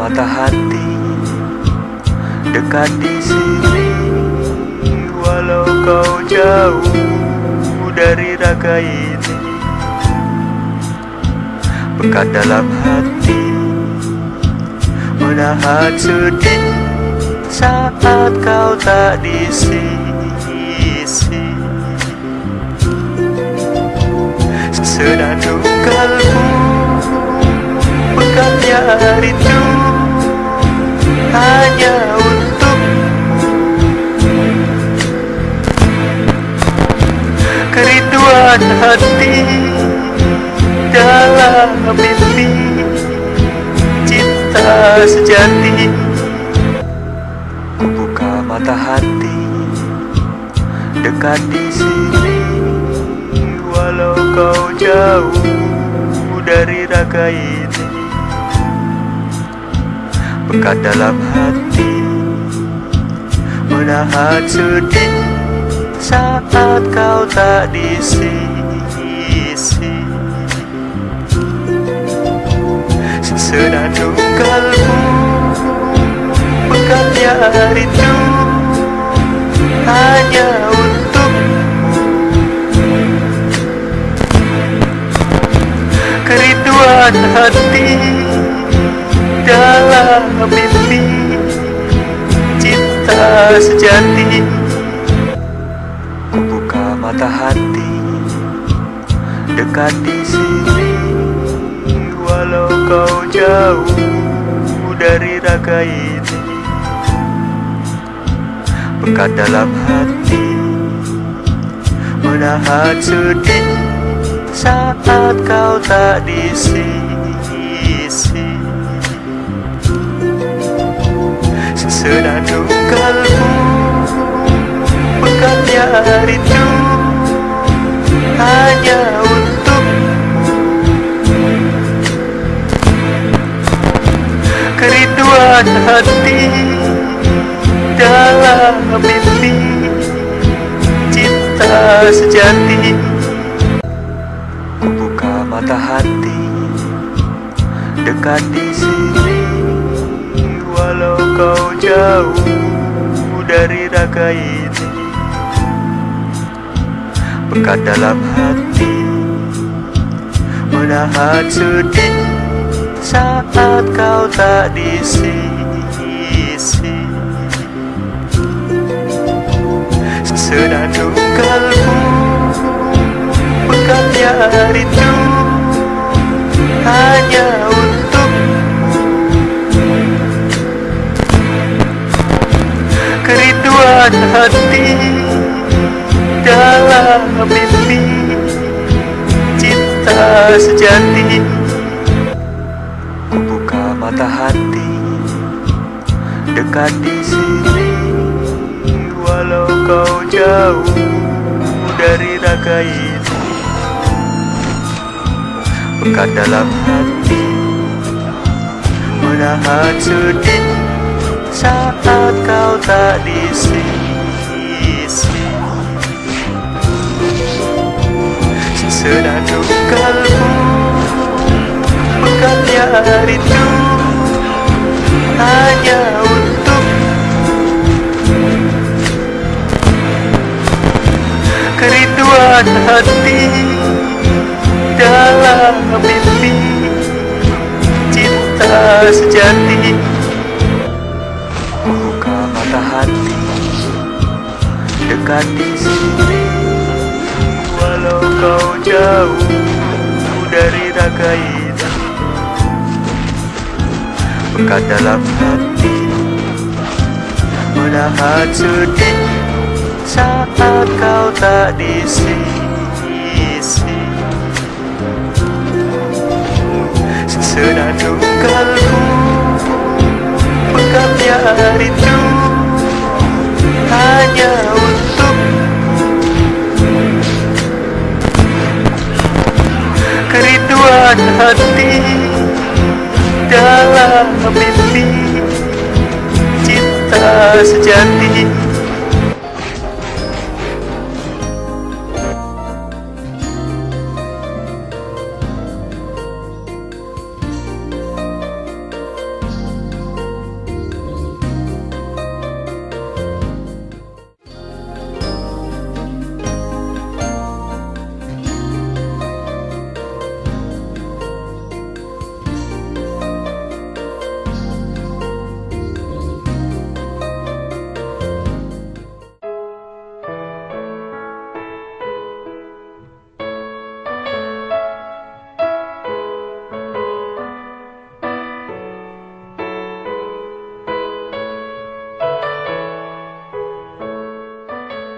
Mata hati Dekat di sini Walau kau jauh dari raga ini. Pekat dalam hati Menahan sedih Saat kau tak di sisi Senandung kalbu Hati Dalam mimpi Cinta sejati. Ku buka mata hati Dekat di sini. Walau kau jauh dari raga ini Pekat dalam hati Menahan sedih Saat kau tak di sisi. Senandung kalbu Pekatnya rindu Hanya untuk Kerinduan hati Dalam mimpi Cinta sejati mata hati Dekat di sini Walau kau jauh dari raga ini. Pekat dalam hati Menahan sedih Saat kau tak di sisi Dekat di sini Walau kau jauh dari raga ini. Pekat dalam hati Menahan sedih Saat kau tak di sisi. Senandung kalbu Pekatnya rindu Kerinduan hati Dalam mimpi Cinta sejati. Ku buka mata hati Dekat di sini Walau kau jauh dari raga ini Pekat dalam hati Menahan sedih Saat kau tak di sisi Sejati Buka mata hati. Dekat di sini. Walau kau jauh dari raga ini Pekat dalam hati. Menahan sedih Saat kau tak di sisi Senandung kalbu Pekatnya rindu Hanya untuk Kerinduan hati Dalam mimpi Cinta sejati